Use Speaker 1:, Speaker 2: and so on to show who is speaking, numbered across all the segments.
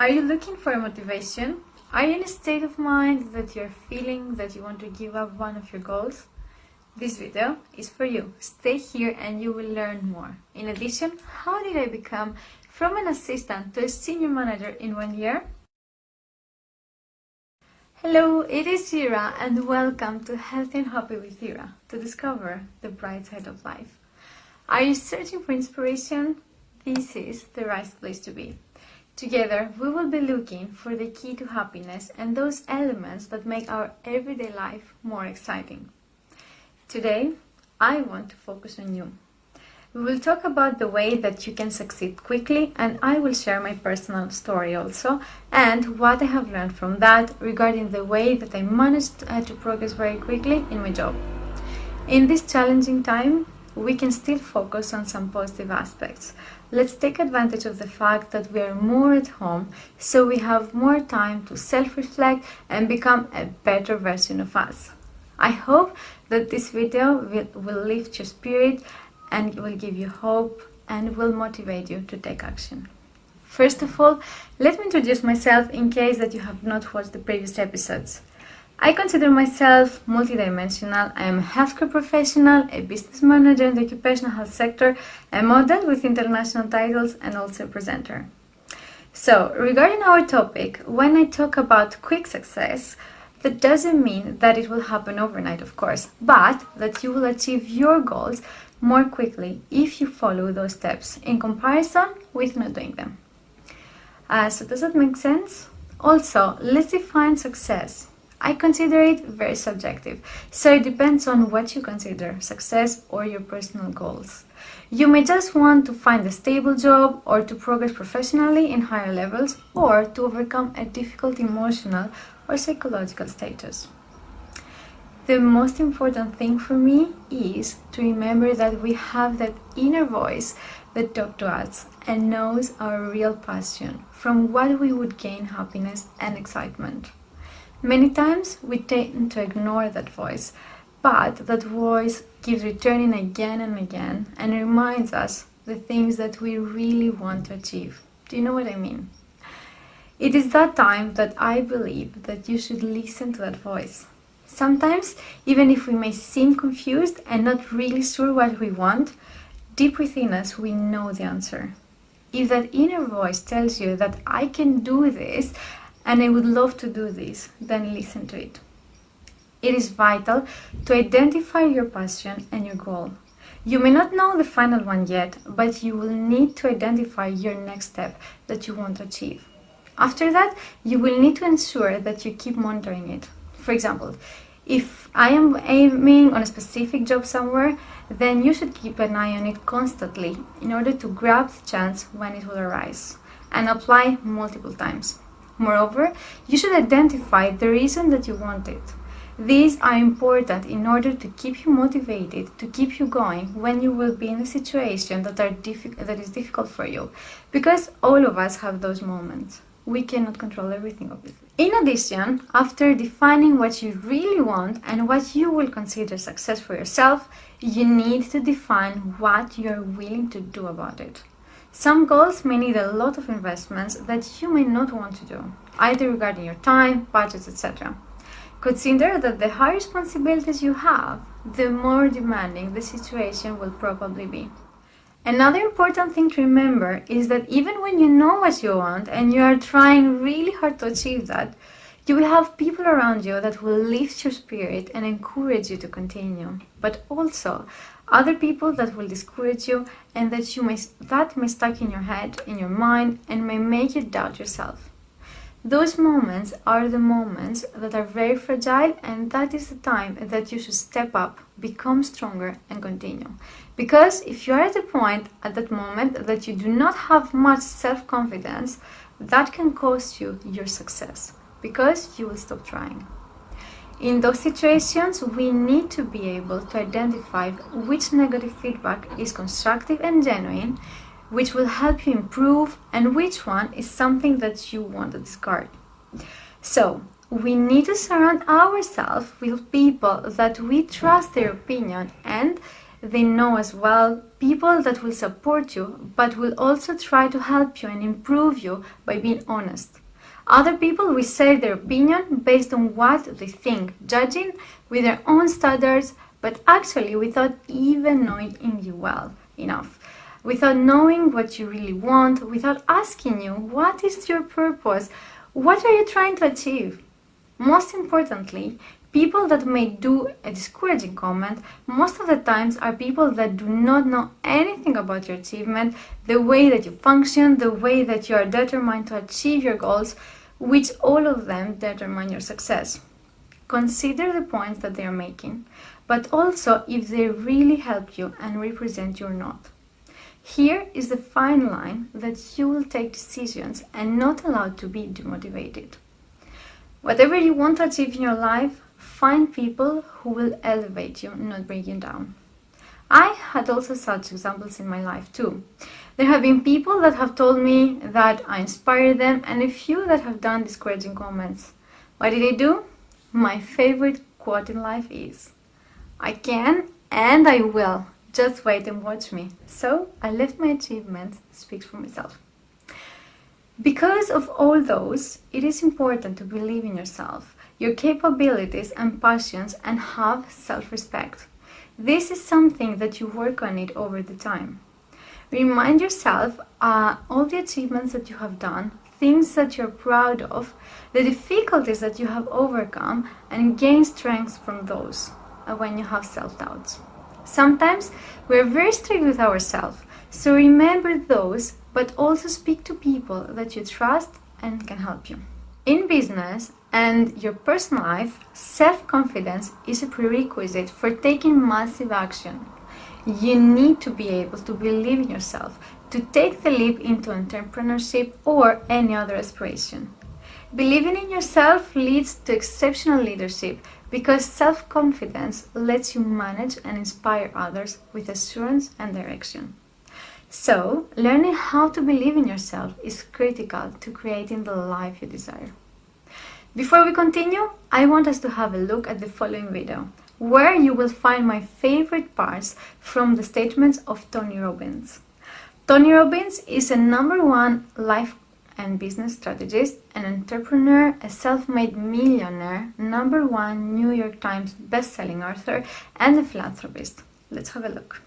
Speaker 1: Are you looking for motivation? Are you in a state of mind that you're feeling that you want to give up one of your goals? This video is for you. Stay here and you will learn more. In addition, how did I become from an assistant to a senior manager in one year? Hello, it is Ira and welcome to Healthy and Happy with Ira to discover the bright side of life. Are you searching for inspiration? This is the right place to be. Together, we will be looking for the key to happiness and those elements that make our everyday life more exciting. Today, I want to focus on you. We will talk about the way that you can succeed quickly and I will share my personal story also and what I have learned from that regarding the way that I managed uh, to progress very quickly in my job. In this challenging time, we can still focus on some positive aspects. Let's take advantage of the fact that we are more at home, so we have more time to self-reflect and become a better version of us. I hope that this video will, will lift your spirit and will give you hope and will motivate you to take action. First of all, let me introduce myself in case that you have not watched the previous episodes. I consider myself multidimensional. I am a healthcare professional, a business manager in the occupational health sector, a model with international titles, and also a presenter. So, regarding our topic, when I talk about quick success, that doesn't mean that it will happen overnight, of course, but that you will achieve your goals more quickly if you follow those steps in comparison with not doing them. Uh, so, does that make sense? Also, let's define success. I consider it very subjective, so it depends on what you consider success or your personal goals. You may just want to find a stable job or to progress professionally in higher levels or to overcome a difficult emotional or psychological status. The most important thing for me is to remember that we have that inner voice that talks to us and knows our real passion from what we would gain happiness and excitement. Many times we tend to ignore that voice, but that voice keeps returning again and again and reminds us the things that we really want to achieve. Do you know what I mean? It is that time that I believe that you should listen to that voice. Sometimes, even if we may seem confused and not really sure what we want, deep within us we know the answer. If that inner voice tells you that I can do this and I would love to do this, then listen to it. It is vital to identify your passion and your goal. You may not know the final one yet, but you will need to identify your next step that you want to achieve. After that, you will need to ensure that you keep monitoring it. For example, if I am aiming on a specific job somewhere, then you should keep an eye on it constantly in order to grab the chance when it will arise and apply multiple times. Moreover, you should identify the reason that you want it. These are important in order to keep you motivated, to keep you going when you will be in a situation that, are that is difficult for you. Because all of us have those moments. We cannot control everything, obviously. In addition, after defining what you really want and what you will consider success for yourself, you need to define what you are willing to do about it. Some goals may need a lot of investments that you may not want to do, either regarding your time, budgets, etc. Consider that the higher responsibilities you have, the more demanding the situation will probably be. Another important thing to remember is that even when you know what you want and you are trying really hard to achieve that, you will have people around you that will lift your spirit and encourage you to continue, but also other people that will discourage you and that you may that may stuck in your head, in your mind, and may make you doubt yourself. Those moments are the moments that are very fragile and that is the time that you should step up, become stronger and continue. Because if you are at a point at that moment that you do not have much self-confidence, that can cost you your success because you will stop trying. In those situations, we need to be able to identify which negative feedback is constructive and genuine, which will help you improve, and which one is something that you want to discard. So, we need to surround ourselves with people that we trust their opinion and they know as well people that will support you but will also try to help you and improve you by being honest. Other people will say their opinion based on what they think, judging with their own standards but actually without even knowing you well enough without knowing what you really want, without asking you what is your purpose, what are you trying to achieve. Most importantly, people that may do a discouraging comment most of the times are people that do not know anything about your achievement, the way that you function, the way that you are determined to achieve your goals, which all of them determine your success. Consider the points that they are making, but also if they really help you and represent you or not. Here is the fine line that you will take decisions and not allowed to be demotivated. Whatever you want to achieve in your life, find people who will elevate you, not bring you down. I had also such examples in my life too. There have been people that have told me that I inspire them and a few that have done discouraging comments. What did I do? My favorite quote in life is, I can and I will. Just wait and watch me. So I left my achievements speak for myself. Because of all those, it is important to believe in yourself, your capabilities and passions and have self-respect. This is something that you work on it over the time. Remind yourself uh, all the achievements that you have done, things that you're proud of, the difficulties that you have overcome and gain strength from those uh, when you have self-doubts. Sometimes we're very strict with ourselves, so remember those but also speak to people that you trust and can help you. In business and your personal life, self-confidence is a prerequisite for taking massive action. You need to be able to believe in yourself, to take the leap into entrepreneurship or any other aspiration. Believing in yourself leads to exceptional leadership because self-confidence lets you manage and inspire others with assurance and direction. So, learning how to believe in yourself is critical to creating the life you desire. Before we continue, I want us to have a look at the following video, where you will find my favorite parts from the statements of Tony Robbins. Tony Robbins is a number one life and business strategist, an entrepreneur, a self-made millionaire, number one New York Times best-selling author, and a philanthropist. Let's have a look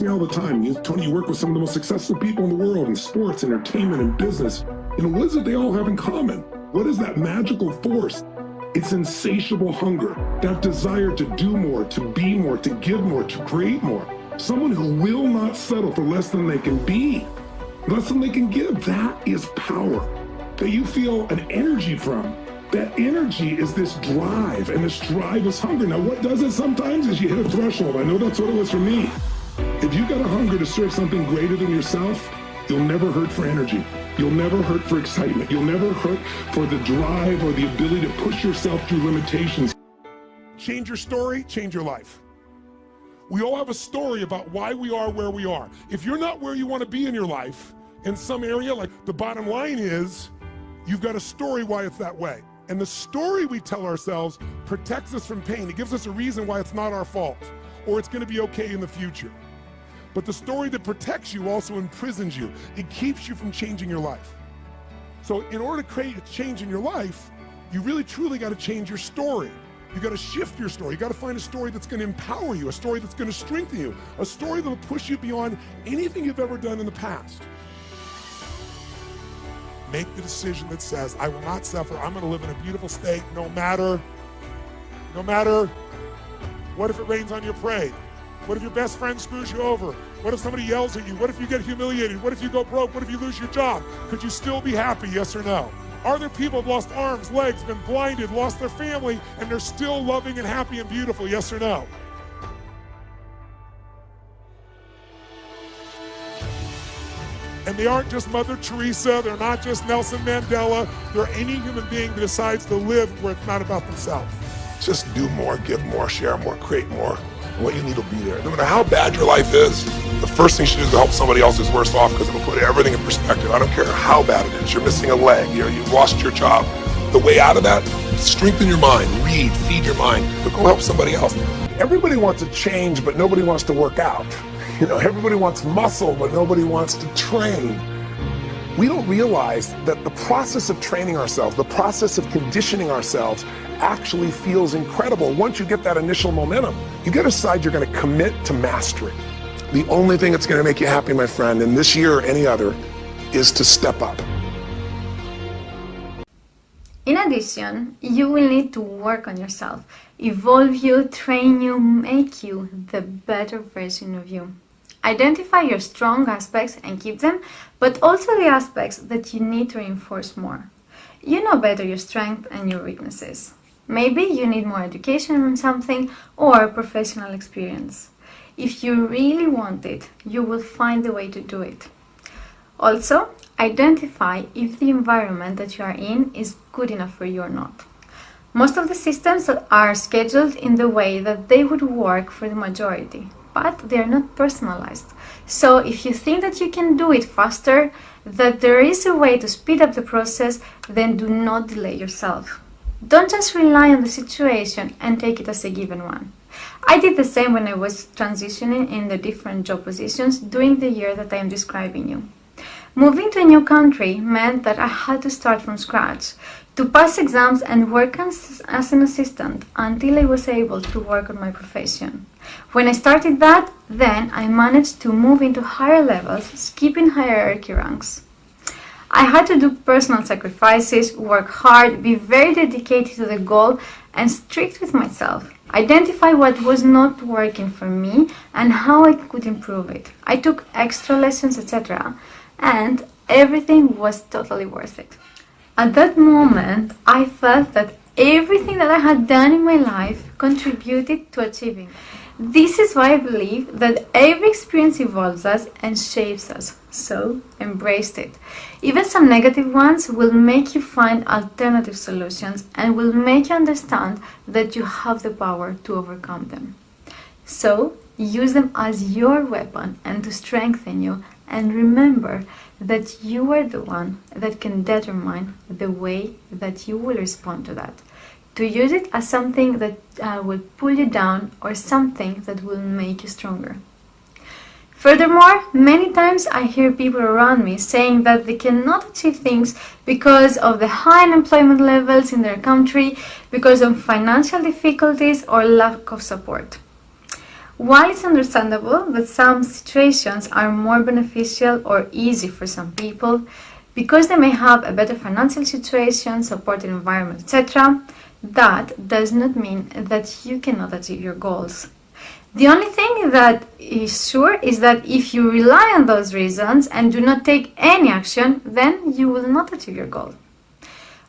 Speaker 2: me all the time. You, Tony, you work with some of the most successful people in the world in sports, entertainment, and business. You know, what is it they all have in common? What is that magical force? It's insatiable hunger, that desire to do more, to be more, to give more, to create more. Someone who will not settle for less than they can be, less than they can give. That is power that you feel an energy from. That energy is this drive, and this drive is hunger. Now, what does it sometimes is you hit a threshold. I know that's what it was for me. If you got a hunger to serve something greater than yourself, you'll never hurt for energy. You'll never hurt for excitement. You'll never hurt for the drive or the ability to push yourself through limitations. Change your story, change your life. We all have a story about why we are where we are. If you're not where you want to be in your life, in some area, like the bottom line is, you've got a story why it's that way. And the story we tell ourselves protects us from pain. It gives us a reason why it's not our fault or it's going to be okay in the future. But the story that protects you also imprisons you. It keeps you from changing your life. So in order to create a change in your life, you really truly got to change your story. You got to shift your story. You got to find a story that's going to empower you, a story that's going to strengthen you, a story that will push you beyond anything you've ever done in the past. Make the decision that says, I will not suffer. I'm going to live in a beautiful state no matter, no matter what if it rains on your parade? What if your best friend screws you over? What if somebody yells at you? What if you get humiliated? What if you go broke? What if you lose your job? Could you still be happy, yes or no? Are there people who've lost arms, legs, been blinded, lost their family, and they're still loving and happy and beautiful, yes or no? And they aren't just Mother Teresa, they're not just Nelson Mandela, they're any human being that decides to live where it's not about themselves. Just do more, give more, share more, create more what you need will be there. No matter how bad your life is, the first thing you should do is to help somebody else who's worse off because it'll put everything in perspective. I don't care how bad it is. You're missing a leg, you're, you've lost your job. The way out of that, strengthen your mind, read, feed your mind, but go help somebody else. Everybody wants to change, but nobody wants to work out. You know, everybody wants muscle, but nobody wants to train. We don't realize that the process of training ourselves, the process of conditioning ourselves, actually feels incredible. Once you get that initial momentum, you got to decide you're going to commit to mastery. The only thing that's going to make you happy, my friend, in this year or any other, is to step up.
Speaker 1: In addition, you will need to work on yourself, evolve you, train you, make you the better version of you. Identify your strong aspects and keep them, but also the aspects that you need to reinforce more. You know better your strengths and your weaknesses. Maybe you need more education on something or professional experience. If you really want it, you will find a way to do it. Also, identify if the environment that you are in is good enough for you or not. Most of the systems are scheduled in the way that they would work for the majority but they are not personalized. So if you think that you can do it faster, that there is a way to speed up the process, then do not delay yourself. Don't just rely on the situation and take it as a given one. I did the same when I was transitioning in the different job positions during the year that I am describing you. Moving to a new country meant that I had to start from scratch, to pass exams and work as, as, an assistant until I was able to work on my profession. When I started that, then I managed to move into higher levels, skipping hierarchy ranks. I had to do personal sacrifices, work hard, be very dedicated to the goal, and strict with myself. Identify what was not working for me and how I could improve it. I took extra lessons, etc., and everything was totally worth it. At that moment, I felt that everything that I had done in my life contributed to achieving. This is why I believe that every experience evolves us and shapes us, so embrace it. Even some negative ones will make you find alternative solutions and will make you understand that you have the power to overcome them. So, use them as your weapon and to strengthen you and remember that you are the one that can determine the way that you will respond to that. To use it as something that uh, will pull you down or something that will make you stronger. Furthermore, many times I hear people around me saying that they cannot achieve things because of the high unemployment levels in their country, because of financial difficulties or lack of support. While it's understandable that some situations are more beneficial or easy for some people because they may have a better financial situation, supportive environment, etc., that does not mean that you cannot achieve your goals. The only thing that is sure is that if you rely on those reasons and do not take any action, then you will not achieve your goal.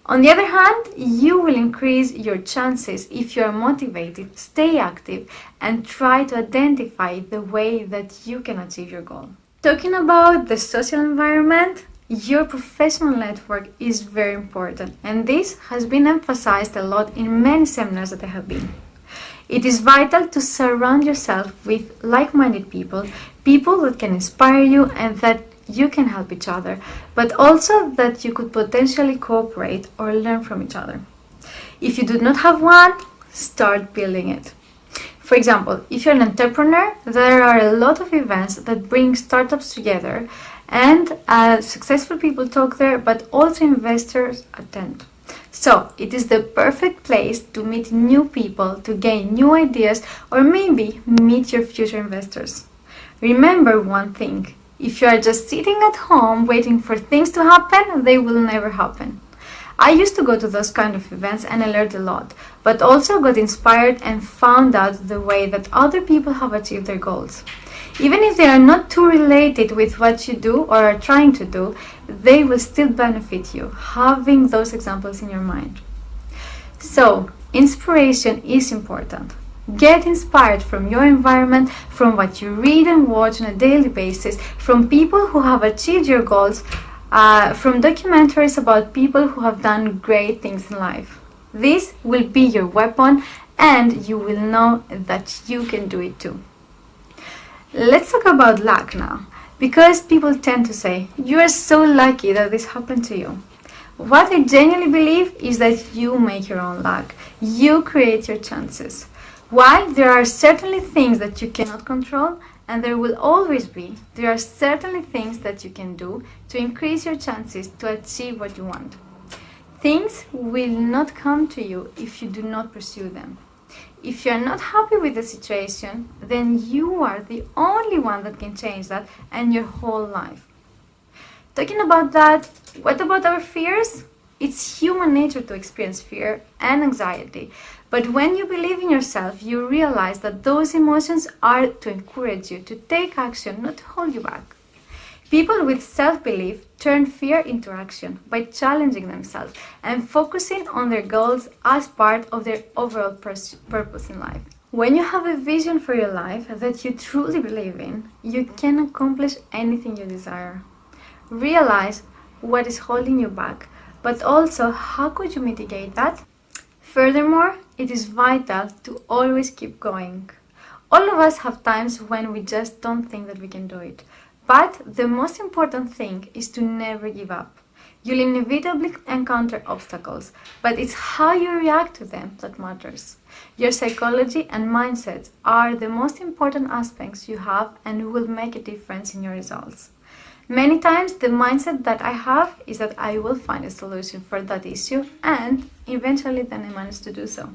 Speaker 1: On the other hand, you will increase your chances if you are motivated, stay active, and try to identify the way that you can achieve your goal. Talking about the social environment, your professional network is very important, and this has been emphasized a lot in many seminars that I have been. It is vital to surround yourself with like minded people, people that can inspire you and that you can help each other, but also that you could potentially cooperate or learn from each other. If you do not have one, start building it. For example, if you're an entrepreneur, there are a lot of events that bring startups together and uh, successful people talk there, but also investors attend. So, it is the perfect place to meet new people, to gain new ideas, or maybe meet your future investors. Remember one thing if you are just sitting at home waiting for things to happen, they will never happen. I used to go to those kind of events and I learned a lot, but also got inspired and found out the way that other people have achieved their goals. Even if they are not too related with what you do or are trying to do, they will still benefit you, having those examples in your mind. So, inspiration is important. Get inspired from your environment, from what you read and watch on a daily basis, from people who have achieved your goals, uh, from documentaries about people who have done great things in life. This will be your weapon and you will know that you can do it too. Let's talk about luck now, because people tend to say, you are so lucky that this happened to you. What I genuinely believe is that you make your own luck. You create your chances. While there are certainly things that you cannot control, and there will always be, there are certainly things that you can do to increase your chances to achieve what you want. Things will not come to you if you do not pursue them. If you're not happy with the situation, then you are the only one that can change that and your whole life. Talking about that, what about our fears? It's human nature to experience fear and anxiety, but when you believe in yourself, you realize that those emotions are to encourage you to take action, not hold you back. People with self-belief turn fear into action by challenging themselves and focusing on their goals as part of their overall purpose in life. When you have a vision for your life that you truly believe in, you can accomplish anything you desire. Realize what is holding you back, but also how could you mitigate that? Furthermore, it is vital to always keep going. All of us have times when we just don't think that we can do it. But the most important thing is to never give up. You'll inevitably encounter obstacles, but it's how you react to them that matters. Your psychology and mindset are the most important aspects you have and will make a difference in your results. Many times the mindset that I have is that I will find a solution for that issue and eventually then I manage to do so.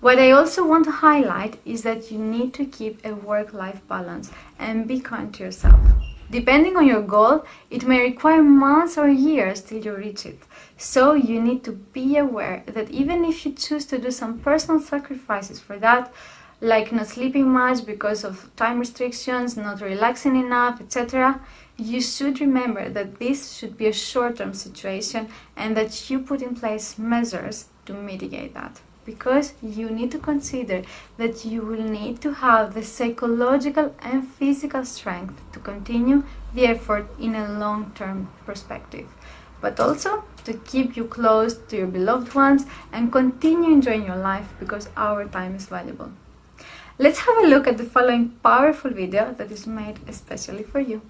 Speaker 1: What I also want to highlight is that you need to keep a work-life balance and be kind to yourself. Depending on your goal, it may require months or years till you reach it. So you need to be aware that even if you choose to do some personal sacrifices for that, like not sleeping much because of time restrictions, not relaxing enough, etc., you should remember that this should be a short-term situation and that you put in place measures to mitigate that because you need to consider that you will need to have the psychological and physical strength to continue the effort in a long-term perspective but also to keep you close to your beloved ones and continue enjoying your life because our time is valuable. Let's have a look at the following powerful video that is made especially for you.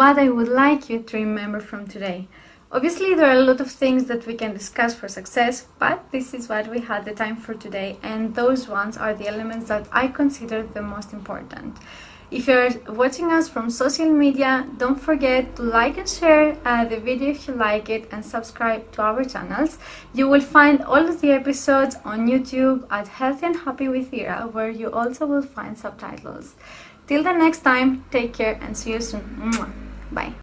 Speaker 1: What I would like you to remember from today. Obviously, there are a lot of things that we can discuss for success, but this is what we had the time for today, and those ones are the elements that I consider the most important. If you're watching us from social media, don't forget to like and share uh, the video if you like it and subscribe to our channels. You will find all of the episodes on YouTube at Healthy and Happy with Ira, where you also will find subtitles. Till the next time, take care and see you soon. Bye.